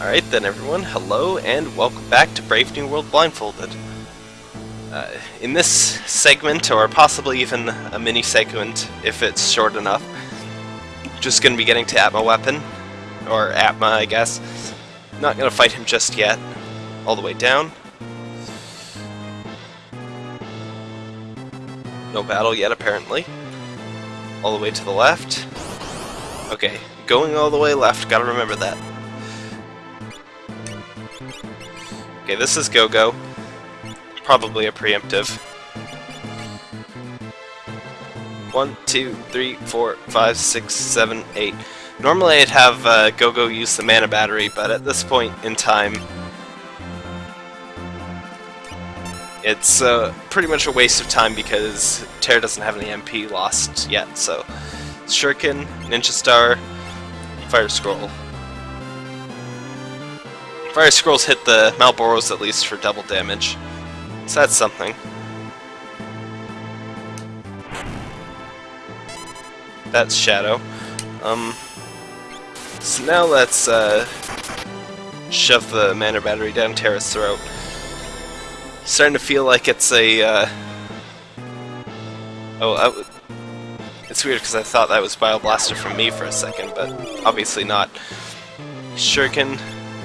Alright then everyone, hello and welcome back to Brave New World Blindfolded. Uh, in this segment, or possibly even a mini segment if it's short enough, just going to be getting to Atma Weapon, or Atma I guess. Not going to fight him just yet. All the way down. No battle yet apparently. All the way to the left. Okay, going all the way left, gotta remember that. Okay, this is Go-Go. Probably a preemptive. One, two, three, four, five, six, seven, eight. Normally I'd have uh, Go-Go use the mana battery, but at this point in time, it's uh, pretty much a waste of time because Terra doesn't have any MP lost yet, so Shuriken, Ninja Star, Fire Scroll. Fire Scrolls hit the Malboros at least for double damage. So that's something. That's Shadow. Um, so now let's uh, shove the mana battery down Terra's throat. Starting to feel like it's a... Uh... Oh, it's weird because I thought that was Bioblaster from me for a second, but obviously not. Shuriken,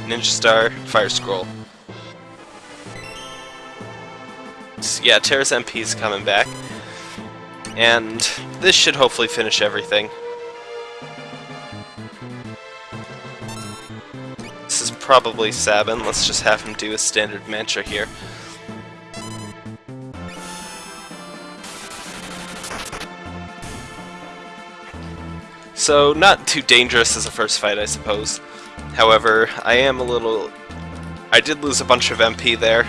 Ninja Star, Fire Scroll. So yeah, Terra's MP is coming back. And this should hopefully finish everything. This is probably Sabin. Let's just have him do a standard mantra here. So, not too dangerous as a first fight, I suppose. However, I am a little... I did lose a bunch of MP there.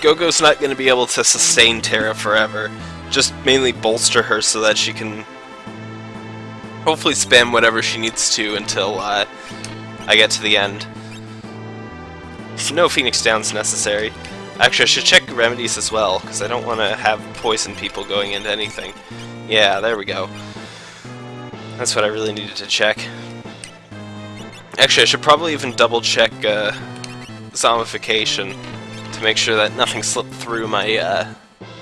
Gogo's not going to be able to sustain Terra forever. Just mainly bolster her so that she can hopefully spam whatever she needs to until uh, I get to the end. So no Phoenix Downs necessary. Actually, I should check remedies as well, because I don't want to have poison people going into anything. Yeah, there we go. That's what I really needed to check. Actually, I should probably even double check uh, zombification to make sure that nothing slipped through my uh,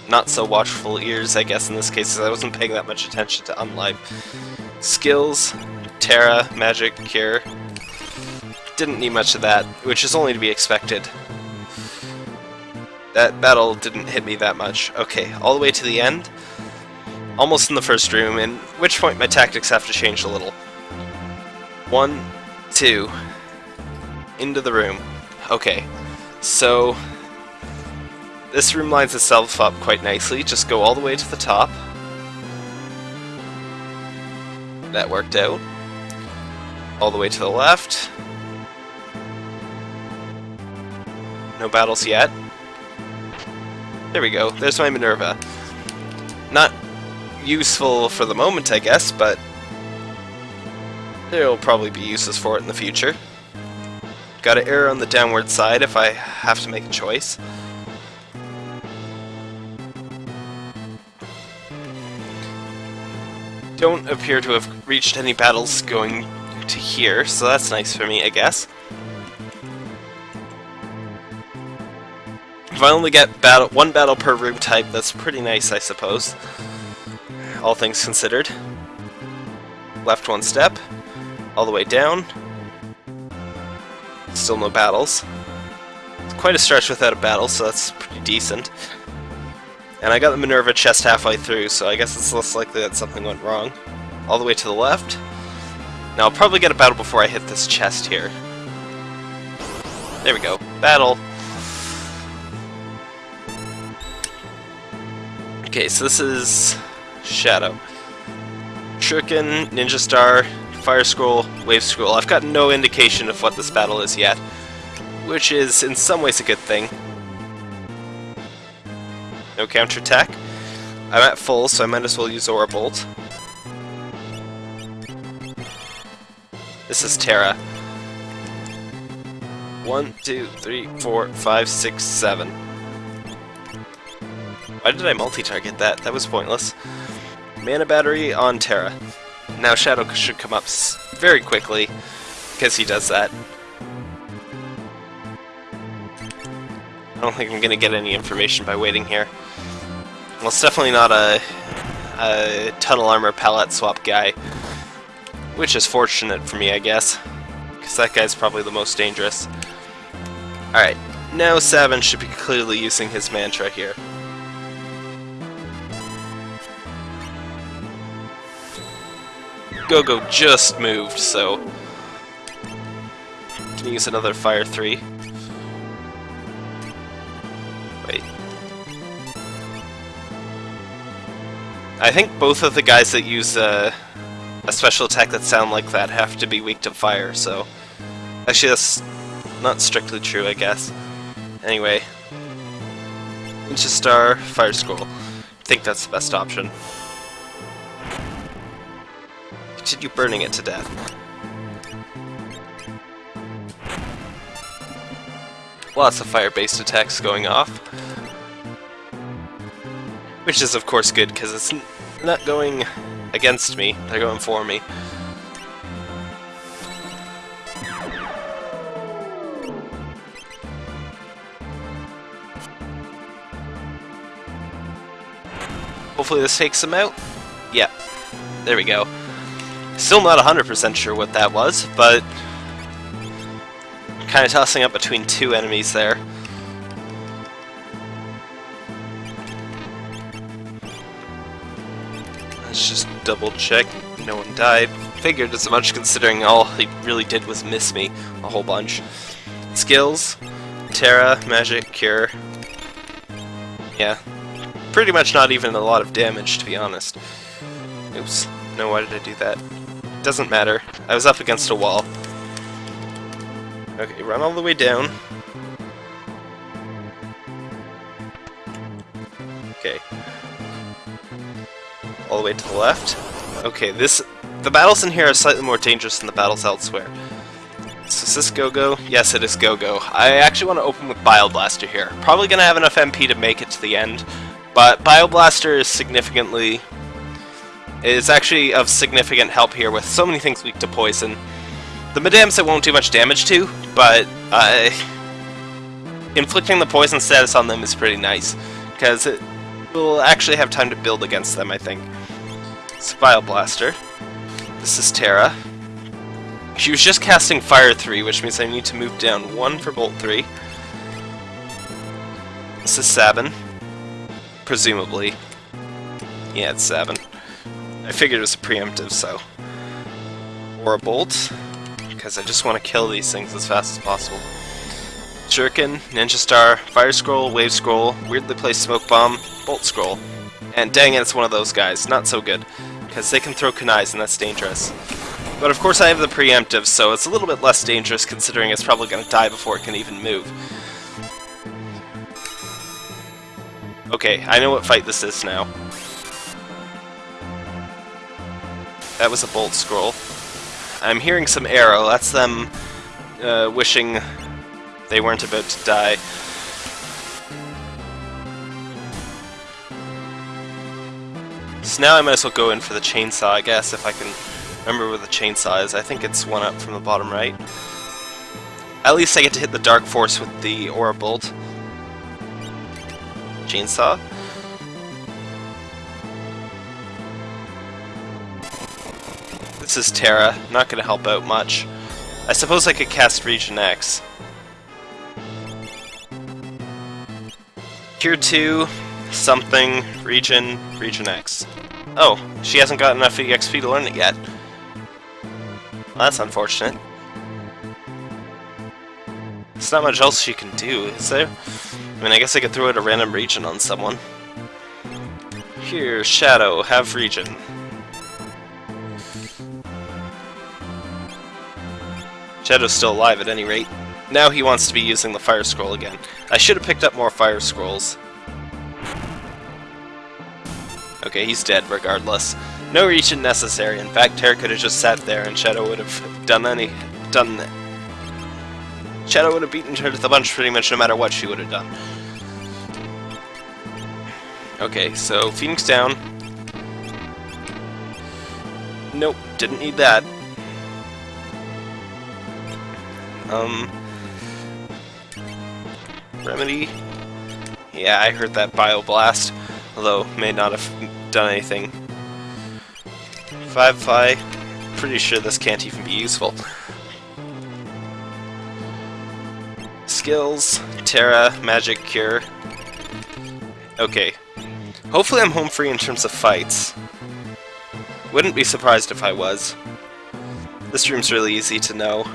not so watchful ears, I guess in this case, because I wasn't paying that much attention to Unlife. Skills, Terra, Magic, Cure. Didn't need much of that, which is only to be expected. That battle didn't hit me that much. Okay, all the way to the end. Almost in the first room, in which point my tactics have to change a little. One, two, into the room. Okay, so this room lines itself up quite nicely. Just go all the way to the top. That worked out. All the way to the left. No battles yet. There we go. There's my Minerva. Not useful for the moment, I guess, but there will probably be uses for it in the future. Gotta err on the downward side if I have to make a choice. Don't appear to have reached any battles going to here, so that's nice for me, I guess. If I only get battle one battle per room type, that's pretty nice, I suppose all things considered. Left one step, all the way down. Still no battles. It's quite a stretch without a battle, so that's pretty decent. And I got the Minerva chest halfway through, so I guess it's less likely that something went wrong. All the way to the left. Now I'll probably get a battle before I hit this chest here. There we go. Battle. Okay, so this is Shadow. Shuriken, Ninja Star, Fire Scroll, Wave Scroll. I've got no indication of what this battle is yet, which is in some ways a good thing. No counterattack. I'm at full, so I might as well use Aura Bolt. This is Terra. One, two, three, four, five, six, seven. Why did I multi-target that? That was pointless. Mana battery on Terra. Now Shadow should come up very quickly. because he does that. I don't think I'm going to get any information by waiting here. Well, it's definitely not a, a tunnel armor pallet swap guy, which is fortunate for me, I guess, because that guy's probably the most dangerous. Alright, now Sabin should be clearly using his mantra here. Go-Go just moved, so... Can use another Fire 3. Wait. I think both of the guys that use uh, a special attack that sound like that have to be weak to fire, so... Actually, that's not strictly true, I guess. Anyway. Ninja Star, Fire Scroll. I think that's the best option. Continue burning it to death. Lots of fire-based attacks going off. Which is of course good, because it's not going against me, they're going for me. Hopefully this takes them out. Yeah, there we go. Still not 100% sure what that was, but kind of tossing up between two enemies there. Let's just double check. No one died. Figured as much considering all he really did was miss me a whole bunch. Skills, Terra, Magic, Cure. Yeah. Pretty much not even a lot of damage, to be honest. Oops. No, why did I do that? Doesn't matter. I was up against a wall. Okay, run all the way down. Okay. All the way to the left. Okay, this... The battles in here are slightly more dangerous than the battles elsewhere. So is this Go-Go? Yes, it is Go-Go. I actually want to open with Bioblaster here. Probably going to have enough MP to make it to the end, but Bioblaster is significantly is actually of significant help here with so many things weak to poison. The Madams it won't do much damage to, but uh, inflicting the poison status on them is pretty nice, because it will actually have time to build against them, I think. It's Blaster. This is Terra. She was just casting Fire 3, which means I need to move down 1 for Bolt 3. This is Sabin. Presumably. Yeah, it's Sabin. I figured it was a preemptive, so... Or a bolt, because I just want to kill these things as fast as possible. Shuriken, Ninja Star, Fire Scroll, Wave Scroll, weirdly placed Smoke Bomb, Bolt Scroll. And dang it, it's one of those guys. Not so good, because they can throw kunais and that's dangerous. But of course I have the preemptive, so it's a little bit less dangerous considering it's probably going to die before it can even move. Okay, I know what fight this is now. That was a bolt scroll. I'm hearing some arrow. That's them uh, wishing they weren't about to die. So now I might as well go in for the chainsaw, I guess, if I can remember where the chainsaw is. I think it's one up from the bottom right. At least I get to hit the Dark Force with the Aura Bolt. Chainsaw. This is Terra, not to help out much. I suppose I could cast Regen X. Cure 2, something, Regen, Regen X. Oh, she hasn't got enough EXP to learn it yet. Well, that's unfortunate. There's not much else she can do, is there? I mean, I guess I could throw out a random region on someone. Here, Shadow, have region. Shadow's still alive at any rate. Now he wants to be using the Fire Scroll again. I should have picked up more Fire Scrolls. Okay, he's dead regardless. No region necessary. In fact, Terra could have just sat there and Shadow would have done any... done... Shadow would have beaten her to the punch pretty much no matter what she would have done. Okay, so Phoenix down. Nope, didn't need that. Um... Remedy? Yeah, I heard that Bioblast, although may not have done anything. Five Fly, pretty sure this can't even be useful. Skills, Terra, Magic, Cure. Okay. Hopefully I'm home free in terms of fights. Wouldn't be surprised if I was. This room's really easy to know.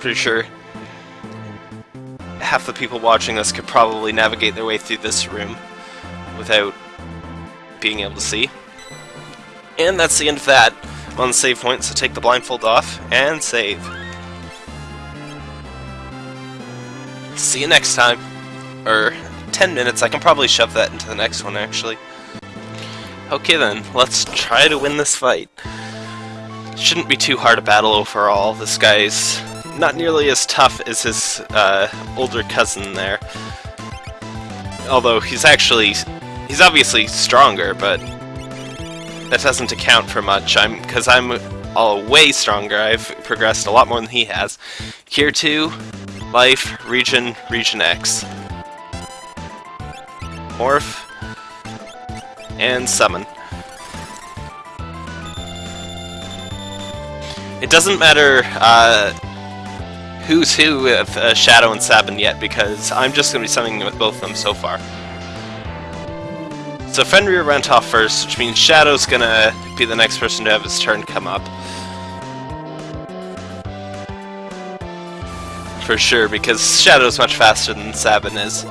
Pretty sure half the people watching this could probably navigate their way through this room without being able to see. And that's the end of that. I'm on the save point, so take the blindfold off and save. See you next time. Or 10 minutes, I can probably shove that into the next one actually. Okay then, let's try to win this fight. Shouldn't be too hard a battle overall. This guy's not nearly as tough as his uh, older cousin there. Although he's actually... he's obviously stronger, but that doesn't account for much. I'm Because I'm all way stronger. I've progressed a lot more than he has. Cure 2, Life, Regen, Regen X. Morph, and Summon. It doesn't matter uh, who's who with uh, Shadow and Sabin yet, because I'm just going to be summoning with both of them so far. So Fenrir went off first, which means Shadow's going to be the next person to have his turn come up. For sure, because Shadow's much faster than Sabin is.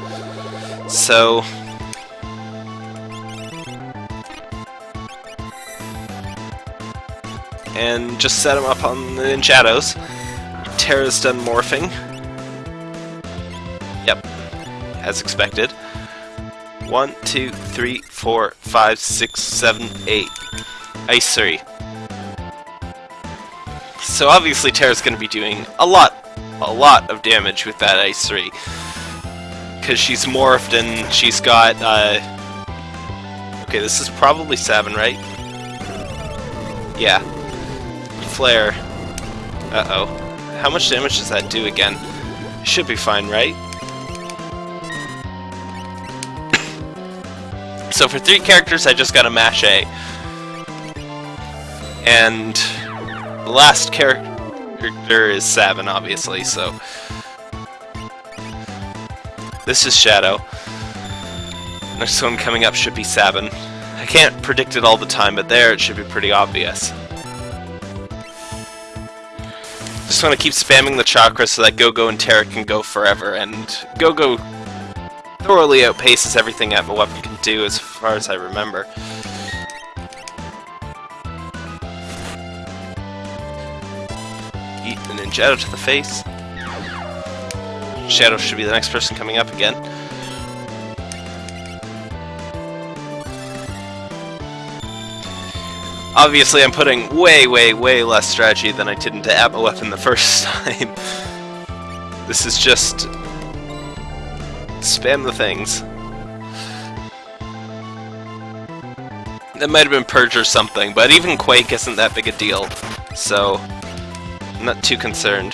So... And just set him up on the, in Shadows. Terra's done morphing. Yep, as expected. One, two, three, four, five, six, seven, eight. Ice 3. So obviously Terra's going to be doing a lot, a lot of damage with that Ice 3. Because she's morphed and she's got, uh... Okay, this is probably Sabin, right? Yeah. Flare. Uh-oh. How much damage does that do again? Should be fine, right? so for three characters, I just got a mash A. And the last character is Sabin, obviously, so... This is Shadow. Next one coming up should be Sabin. I can't predict it all the time, but there it should be pretty obvious. Just want to keep spamming the chakra so that Go-Go and Terra can go forever, and Go-Go thoroughly outpaces everything that a weapon can do as far as I remember. Eat the Ninjato to the face. Shadow should be the next person coming up again. Obviously, I'm putting way, way, way less strategy than I did into Atma Weapon the first time. this is just... spam the things. That might have been Purge or something, but even Quake isn't that big a deal, so I'm not too concerned.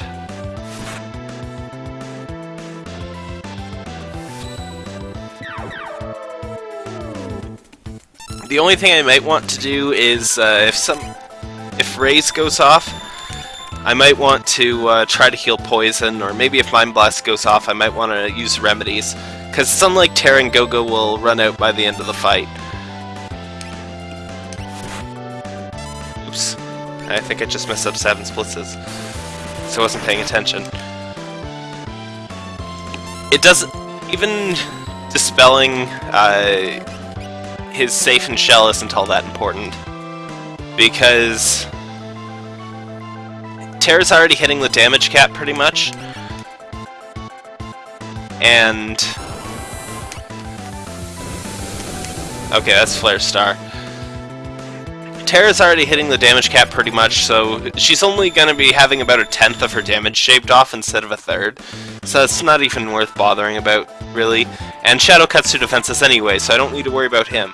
The only thing I might want to do is uh, if some if Raise goes off, I might want to uh, try to heal Poison, or maybe if Mind Blast goes off, I might want to use Remedies. Because some like Terra and Gogo will run out by the end of the fight. Oops. I think I just messed up Sabin's Blitzes. So I wasn't paying attention. It doesn't... Even dispelling uh, his safe and shell isn't all that important. Because... Terra's already hitting the damage cap pretty much. And... Okay, that's Flare Star. Terra's already hitting the damage cap pretty much, so she's only going to be having about a tenth of her damage shaved off instead of a third. So it's not even worth bothering about, really. And Shadow cuts through defenses anyway, so I don't need to worry about him.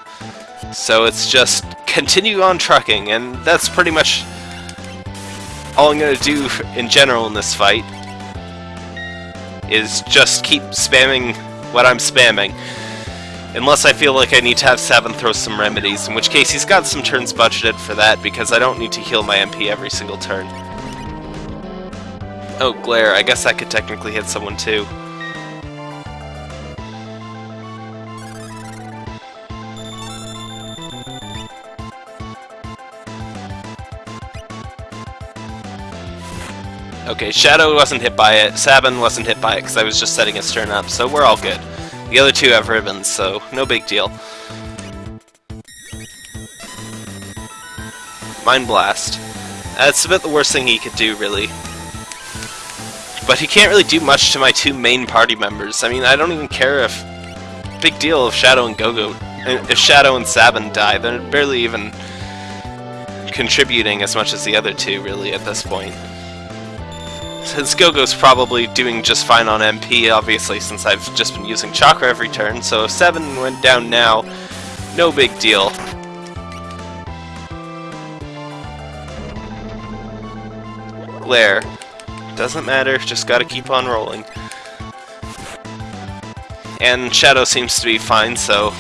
So it's just continue on trucking, and that's pretty much all I'm going to do in general in this fight. is just keep spamming what I'm spamming. Unless I feel like I need to have Sabin throw some remedies, in which case he's got some turns budgeted for that, because I don't need to heal my MP every single turn. Oh, Glare, I guess that could technically hit someone too. Okay, Shadow wasn't hit by it, Sabin wasn't hit by it because I was just setting his turn up, so we're all good. The other two have ribbons, so no big deal. Mind Blast. That's about the worst thing he could do, really. But he can't really do much to my two main party members. I mean, I don't even care if... Big deal if Shadow and Gogo... If Shadow and Sabin die, they're barely even contributing as much as the other two, really, at this point. Since Gogo's probably doing just fine on MP, obviously, since I've just been using Chakra every turn, so if Sabin went down now, no big deal. Glare. Doesn't matter, just gotta keep on rolling. And Shadow seems to be fine, so...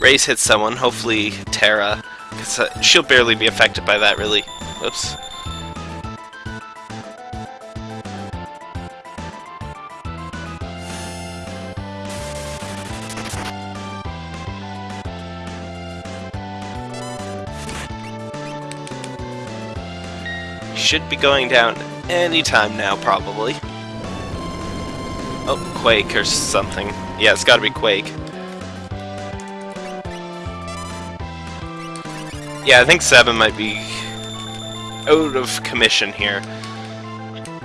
Raze hits someone, hopefully Terra, because uh, she'll barely be affected by that, really. Oops. Should be going down anytime now, probably. Oh, Quake or something. Yeah, it's gotta be Quake. Yeah, I think Sabin might be out of commission here.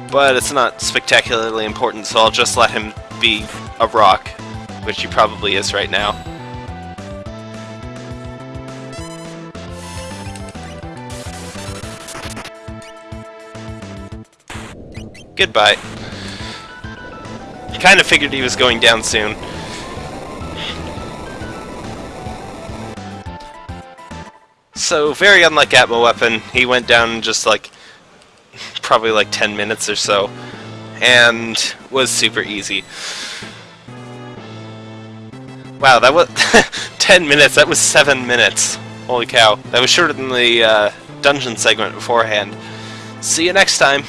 But it's not spectacularly important, so I'll just let him be a rock, which he probably is right now. Goodbye. Kinda figured he was going down soon. So, very unlike Atma Weapon, he went down in just like, probably like 10 minutes or so, and was super easy. Wow, that was 10 minutes, that was 7 minutes. Holy cow, that was shorter than the uh, dungeon segment beforehand. See you next time!